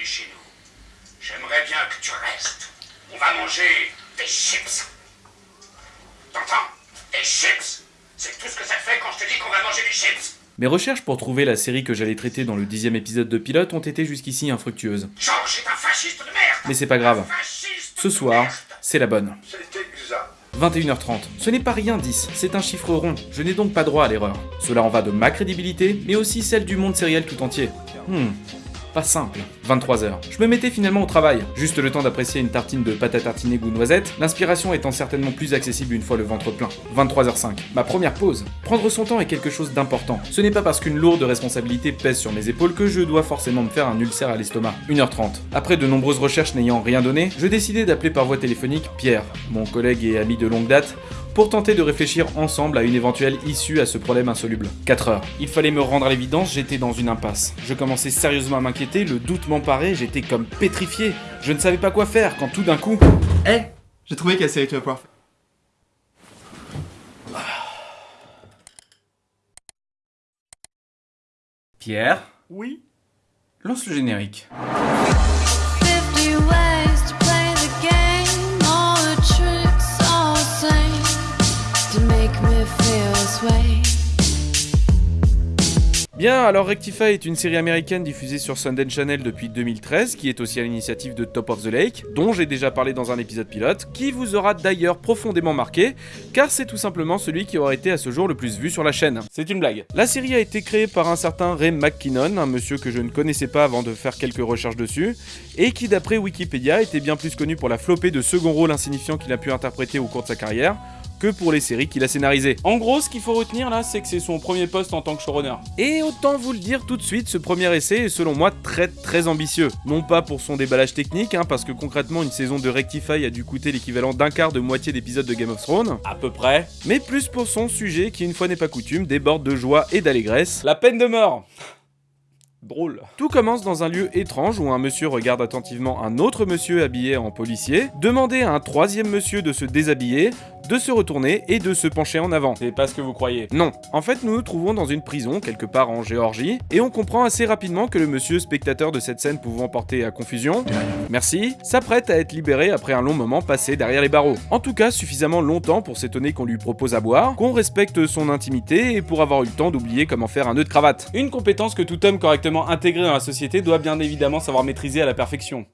bienvenue chez nous. J'aimerais bien que tu restes. On va manger des chips. T'entends? Des chips? C'est tout ce que ça te fait quand je te dis qu'on va manger des chips Mes recherches pour trouver la série que j'allais traiter dans le dixième épisode de Pilote ont été jusqu'ici infructueuses. George est un fasciste de merde Mais c'est pas grave. Fasciste Ce soir, c'est la bonne. C'est exact. 21h30. Ce n'est pas rien 10, c'est un chiffre rond. Je n'ai donc pas droit à l'erreur. Cela en va de ma crédibilité, mais aussi celle du monde sériel tout entier. Hmm. Pas simple. 23h. Je me mettais finalement au travail, juste le temps d'apprécier une tartine de pâte à tartiner goût noisette, l'inspiration étant certainement plus accessible une fois le ventre plein. 23h05. Ma première pause. Prendre son temps est quelque chose d'important. Ce n'est pas parce qu'une lourde responsabilité pèse sur mes épaules que je dois forcément me faire un ulcère à l'estomac. 1h30. Après de nombreuses recherches n'ayant rien donné, je décidai d'appeler par voie téléphonique Pierre, mon collègue et ami de longue date, pour tenter de réfléchir ensemble à une éventuelle issue à ce problème insoluble. 4 heures. Il fallait me rendre à l'évidence, j'étais dans une impasse. Je commençais sérieusement à m'inquiéter, le doute m'emparait, j'étais comme pétrifié. Je ne savais pas quoi faire quand tout d'un coup... Eh J'ai trouvé quelle série tu vas pouvoir faire. Pierre Oui? Lance le générique. Bien, alors Rectify est une série américaine diffusée sur Sundance Channel depuis 2013, qui est aussi à l'initiative de Top of the Lake, dont j'ai déjà parlé dans un épisode pilote, qui vous aura d'ailleurs profondément marqué, car c'est tout simplement celui qui aura été à ce jour le plus vu sur la chaîne. C'est une blague. La série a été créée par un certain Ray McKinnon, un monsieur que je ne connaissais pas avant de faire quelques recherches dessus, et qui d'après Wikipédia était bien plus connu pour la flopée de second rôle insignifiant qu'il a pu interpréter au cours de sa carrière, que pour les séries qu'il a scénarisées. En gros, ce qu'il faut retenir là, c'est que c'est son premier poste en tant que showrunner. Et autant vous le dire tout de suite, ce premier essai est selon moi très très ambitieux. Non pas pour son déballage technique, hein, parce que concrètement une saison de Rectify a dû coûter l'équivalent d'un quart de moitié d'épisodes de Game of Thrones, à peu près, mais plus pour son sujet qui une fois n'est pas coutume déborde de joie et d'allégresse. La peine de mort Drôle. Tout commence dans un lieu étrange où un monsieur regarde attentivement un autre monsieur habillé en policier, demander à un troisième monsieur de se déshabiller, de se retourner et de se pencher en avant. C'est pas ce que vous croyez. Non. En fait, nous nous trouvons dans une prison, quelque part en Géorgie, et on comprend assez rapidement que le monsieur spectateur de cette scène pouvant porter à confusion, merci, s'apprête à être libéré après un long moment passé derrière les barreaux. En tout cas, suffisamment longtemps pour s'étonner qu'on lui propose à boire, qu'on respecte son intimité et pour avoir eu le temps d'oublier comment faire un nœud de cravate. Une compétence que tout homme correctement intégré dans la société doit bien évidemment savoir maîtriser à la perfection.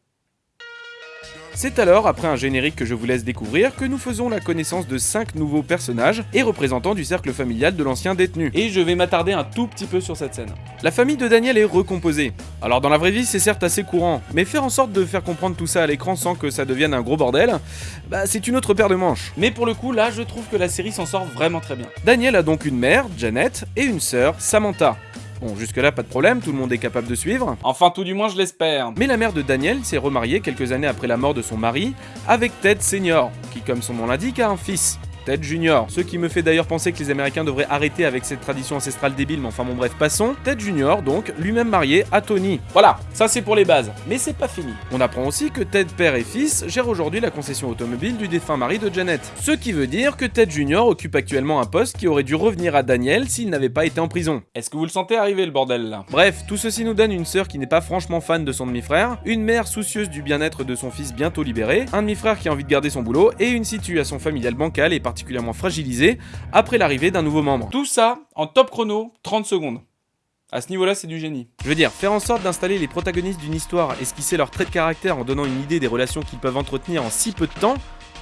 C'est alors, après un générique que je vous laisse découvrir, que nous faisons la connaissance de 5 nouveaux personnages et représentants du cercle familial de l'ancien détenu. Et je vais m'attarder un tout petit peu sur cette scène. La famille de Daniel est recomposée. Alors dans la vraie vie, c'est certes assez courant, mais faire en sorte de faire comprendre tout ça à l'écran sans que ça devienne un gros bordel, bah c'est une autre paire de manches. Mais pour le coup, là, je trouve que la série s'en sort vraiment très bien. Daniel a donc une mère, Janet, et une sœur, Samantha. Bon, jusque-là, pas de problème, tout le monde est capable de suivre. Enfin, tout du moins, je l'espère. Mais la mère de Daniel s'est remariée quelques années après la mort de son mari avec Ted Senior, qui, comme son nom l'indique, a un fils. Ted Junior. Ce qui me fait d'ailleurs penser que les Américains devraient arrêter avec cette tradition ancestrale débile, mais enfin bon bref, passons. Ted Junior, donc, lui-même marié à Tony. Voilà, ça c'est pour les bases. Mais c'est pas fini. On apprend aussi que Ted père et fils gèrent aujourd'hui la concession automobile du défunt mari de Janet. Ce qui veut dire que Ted Junior occupe actuellement un poste qui aurait dû revenir à Daniel s'il n'avait pas été en prison. Est-ce que vous le sentez arriver le bordel là? Bref, tout ceci nous donne une sœur qui n'est pas franchement fan de son demi-frère, une mère soucieuse du bien-être de son fils bientôt libéré, un demi-frère qui a envie de garder son boulot et une situation familiale bancale et particulièrement fragilisée après l'arrivée d'un nouveau membre. Tout ça en top chrono, 30 secondes. À ce niveau-là, c'est du génie. Je veux dire, faire en sorte d'installer les protagonistes d'une histoire, esquisser leurs traits de caractère en donnant une idée des relations qu'ils peuvent entretenir en si peu de temps,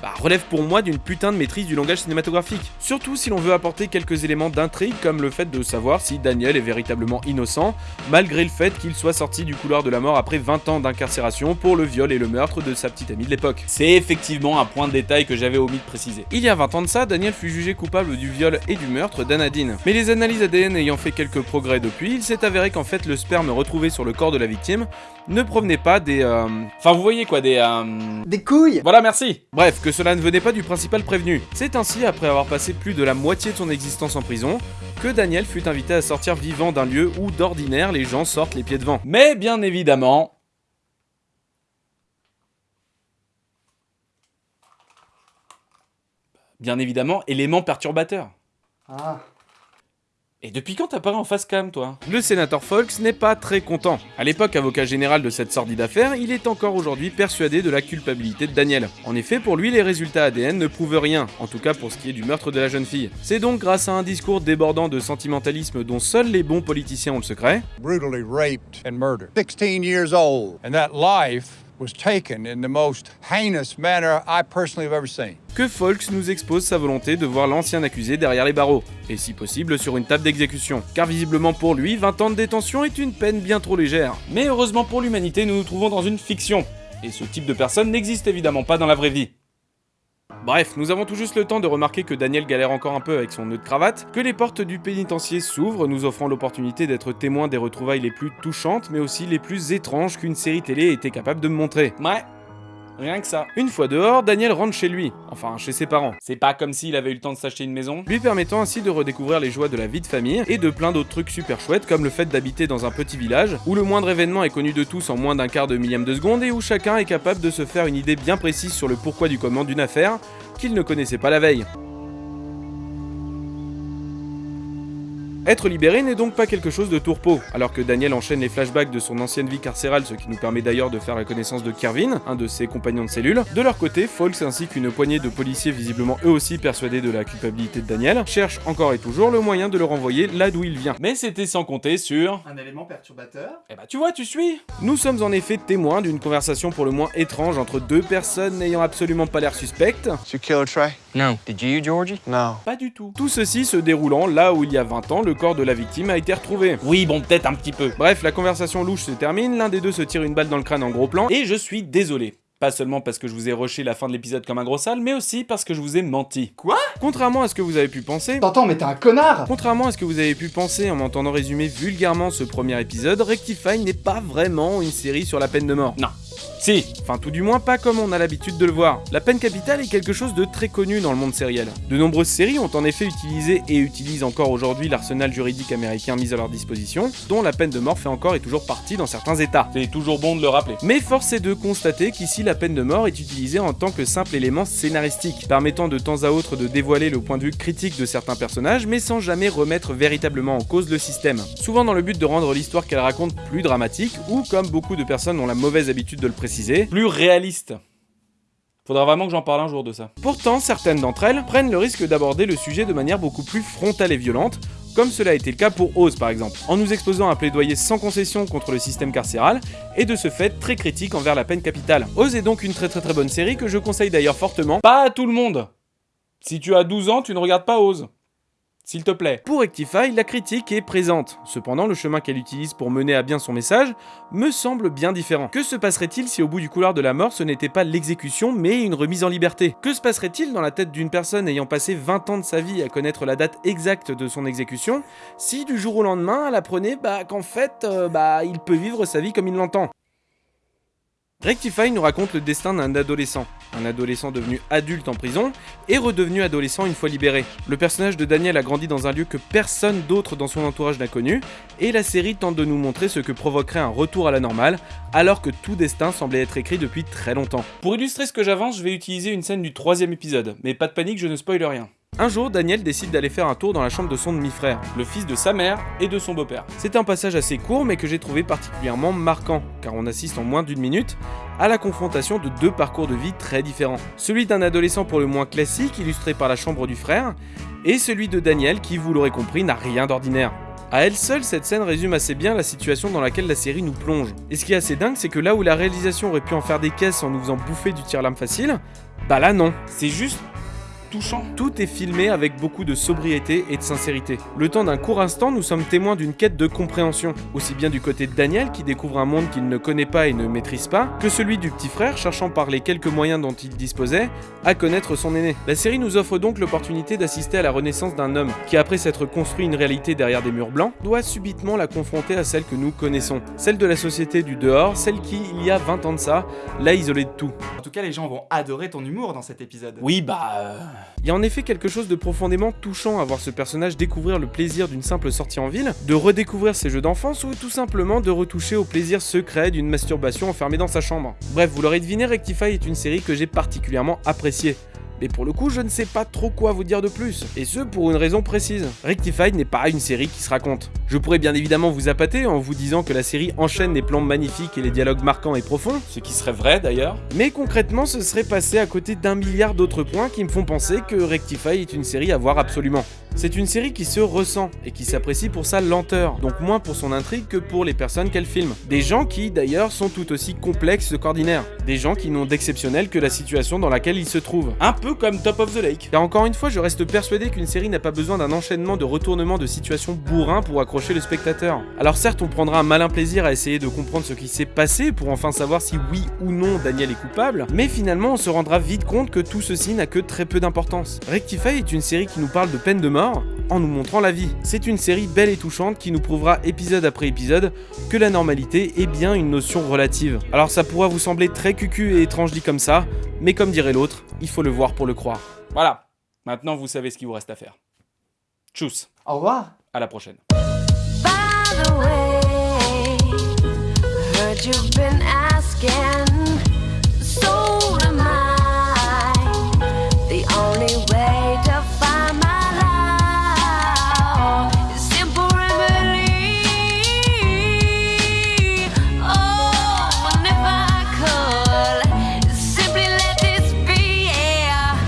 bah, relève pour moi d'une putain de maîtrise du langage cinématographique. Surtout si l'on veut apporter quelques éléments d'intrigue comme le fait de savoir si Daniel est véritablement innocent, malgré le fait qu'il soit sorti du couloir de la mort après 20 ans d'incarcération pour le viol et le meurtre de sa petite amie de l'époque. C'est effectivement un point de détail que j'avais omis de préciser. Il y a 20 ans de ça, Daniel fut jugé coupable du viol et du meurtre d'Anadine. Mais les analyses ADN ayant fait quelques progrès depuis, il s'est avéré qu'en fait le sperme retrouvé sur le corps de la victime ne provenait pas des... euh, Enfin vous voyez quoi, des... euh, Des couilles voilà, merci. Bref, que cela ne venait pas du principal prévenu. C'est ainsi, après avoir passé plus de la moitié de son existence en prison, que Daniel fut invité à sortir vivant d'un lieu où d'ordinaire les gens sortent les pieds devant. Mais bien évidemment... Bien évidemment, élément perturbateur. Ah. Et depuis quand t'apparais en face cam, toi? Le sénateur Fox n'est pas très content. À l'époque avocat général de cette sordide affaire, il est encore aujourd'hui persuadé de la culpabilité de Daniel. En effet, pour lui, les résultats ADN ne prouvent rien, en tout cas pour ce qui est du meurtre de la jeune fille. C'est donc grâce à un discours débordant de sentimentalisme dont seuls les bons politiciens ont le secret, brutally raped and murdered. 16 years old. And that life was taken in the most heinous manner I personally have ever seen. que Folks nous expose sa volonté de voir l'ancien accusé derrière les barreaux, et si possible sur une table d'exécution. Car visiblement pour lui, 20 ans de détention est une peine bien trop légère. Mais heureusement pour l'humanité, nous nous trouvons dans une fiction. Et ce type de personne n'existe évidemment pas dans la vraie vie. Bref, nous avons tout juste le temps de remarquer que Daniel galère encore un peu avec son nœud de cravate, que les portes du pénitencier s'ouvrent, nous offrant l'opportunité d'être témoins des retrouvailles les plus touchantes, mais aussi les plus étranges qu'une série télé était capable de montrer. Ouais, Rien que ça. Une fois dehors, Daniel rentre chez lui, enfin chez ses parents. C'est pas comme s'il avait eu le temps de s'acheter une maison, lui permettant ainsi de redécouvrir les joies de la vie de famille et de plein d'autres trucs super chouettes comme le fait d'habiter dans un petit village où le moindre événement est connu de tous en moins d'un quart de millième de seconde et où chacun est capable de se faire une idée bien précise sur le pourquoi du comment d'une affaire qu'il ne connaissait pas la veille. Être libéré n'est donc pas quelque chose de tourpeau, alors que Daniel enchaîne les flashbacks de son ancienne vie carcérale, ce qui nous permet d'ailleurs de faire la connaissance de Kervin, un de ses compagnons de cellule. De leur côté, Folks ainsi qu'une poignée de policiers visiblement eux aussi persuadés de la culpabilité de Daniel, cherchent encore et toujours le moyen de le renvoyer là d'où il vient. Mais c'était sans compter sur... Un élément perturbateur Eh bah tu vois, tu suis Nous sommes en effet témoins d'une conversation pour le moins étrange entre deux personnes n'ayant absolument pas l'air suspectes. Tu kill Trey? No. Did you, Georgie? Non. Pas du tout. Tout ceci se déroulant là où il y a 20 ans, le corps de la victime a été retrouvé. Oui, bon, peut-être un petit peu. Bref, la conversation louche se termine, l'un des deux se tire une balle dans le crâne en gros plan, et je suis désolé. Pas seulement parce que je vous ai rushé la fin de l'épisode comme un gros sale, mais aussi parce que je vous ai menti. Quoi? Contrairement à ce que vous avez pu penser, T'entends, mais t'es un connard Contrairement à ce que vous avez pu penser en m'entendant résumer vulgairement ce premier épisode, Rectify n'est pas vraiment une série sur la peine de mort. Non. Si, enfin tout du moins pas comme on a l'habitude de le voir. La peine capitale est quelque chose de très connu dans le monde sériel. De nombreuses séries ont en effet utilisé et utilisent encore aujourd'hui l'arsenal juridique américain mis à leur disposition, dont la peine de mort fait encore et toujours partie dans certains états. C'est toujours bon de le rappeler. Mais force est de constater qu'ici la peine de mort est utilisée en tant que simple élément scénaristique, permettant de temps à autre de dévoiler le point de vue critique de certains personnages, mais sans jamais remettre véritablement en cause le système. Souvent dans le but de rendre l'histoire qu'elle raconte plus dramatique, ou comme beaucoup de personnes ont la mauvaise habitude le préciser, plus réaliste. Faudra vraiment que j'en parle un jour de ça. Pourtant, certaines d'entre elles prennent le risque d'aborder le sujet de manière beaucoup plus frontale et violente, comme cela a été le cas pour Oz par exemple, en nous exposant un plaidoyer sans concession contre le système carcéral, et de ce fait très critique envers la peine capitale. Oz est donc une très très très bonne série que je conseille d'ailleurs fortement, pas à tout le monde. Si tu as 12 ans, tu ne regardes pas Oz. S'il te plaît. Pour Rectify, la critique est présente. Cependant, le chemin qu'elle utilise pour mener à bien son message me semble bien différent. Que se passerait-il si au bout du couloir de la mort, ce n'était pas l'exécution, mais une remise en liberté? Que se passerait-il dans la tête d'une personne ayant passé 20 ans de sa vie à connaître la date exacte de son exécution, si du jour au lendemain, elle apprenait bah, qu'en fait, euh, bah, il peut vivre sa vie comme il l'entend? Rectify nous raconte le destin d'un adolescent, un adolescent devenu adulte en prison et redevenu adolescent une fois libéré. Le personnage de Daniel a grandi dans un lieu que personne d'autre dans son entourage n'a connu, et la série tente de nous montrer ce que provoquerait un retour à la normale, alors que tout destin semblait être écrit depuis très longtemps. Pour illustrer ce que j'avance, je vais utiliser une scène du troisième épisode, mais pas de panique, je ne spoil rien. Un jour, Daniel décide d'aller faire un tour dans la chambre de son demi-frère, le fils de sa mère et de son beau-père. C'est un passage assez court mais que j'ai trouvé particulièrement marquant, car on assiste en moins d'une minute à la confrontation de deux parcours de vie très différents. Celui d'un adolescent pour le moins classique, illustré par la chambre du frère, et celui de Daniel qui, vous l'aurez compris, n'a rien d'ordinaire. À elle seule, cette scène résume assez bien la situation dans laquelle la série nous plonge. Et ce qui est assez dingue, c'est que là où la réalisation aurait pu en faire des caisses en nous faisant bouffer du tir-lame facile, bah là non. C'est juste touchant. Tout est filmé avec beaucoup de sobriété et de sincérité. Le temps d'un court instant, nous sommes témoins d'une quête de compréhension, aussi bien du côté de Daniel qui découvre un monde qu'il ne connaît pas et ne maîtrise pas, que celui du petit frère cherchant par les quelques moyens dont il disposait à connaître son aîné. La série nous offre donc l'opportunité d'assister à la renaissance d'un homme qui, après s'être construit une réalité derrière des murs blancs, doit subitement la confronter à celle que nous connaissons, celle de la société du dehors, celle qui, il y a 20 ans de ça, l'a isolé de tout. En tout cas, les gens vont adorer ton humour dans cet épisode. Oui, bah... euh, Il y a en effet quelque chose de profondément touchant à voir ce personnage découvrir le plaisir d'une simple sortie en ville, de redécouvrir ses jeux d'enfance ou tout simplement de retoucher au plaisir secret d'une masturbation enfermée dans sa chambre. Bref, vous l'aurez deviné, Rectify est une série que j'ai particulièrement appréciée. Mais pour le coup, je ne sais pas trop quoi vous dire de plus, et ce pour une raison précise. Rectified n'est pas une série qui se raconte. Je pourrais bien évidemment vous appâter en vous disant que la série enchaîne les plans magnifiques et les dialogues marquants et profonds, ce qui serait vrai d'ailleurs, mais concrètement ce serait passé à côté d'un milliard d'autres points qui me font penser que Rectify est une série à voir absolument. C'est une série qui se ressent et qui s'apprécie pour sa lenteur, donc moins pour son intrigue que pour les personnes qu'elle filme. Des gens qui d'ailleurs sont tout aussi complexes qu'ordinaires. Des gens qui n'ont d'exceptionnel que la situation dans laquelle ils se trouvent. Un peu comme Top of the Lake. Car encore une fois, je reste persuadé qu'une série n'a pas besoin d'un enchaînement de retournements de situations bourrins pour accrocher le spectateur. Alors certes, on prendra un malin plaisir à essayer de comprendre ce qui s'est passé pour enfin savoir si oui ou non Daniel est coupable, mais finalement on se rendra vite compte que tout ceci n'a que très peu d'importance. Rectify est une série qui nous parle de peine de mort en nous montrant la vie. C'est une série belle et touchante qui nous prouvera épisode après épisode que la normalité est bien une notion relative. Alors ça pourra vous sembler très cucu et étrange dit comme ça, mais comme dirait l'autre, il faut le voir pour le croire. Voilà, maintenant vous savez ce qu'il vous reste à faire. Tchuss, Au revoir à la prochaine. By the way, I heard you've been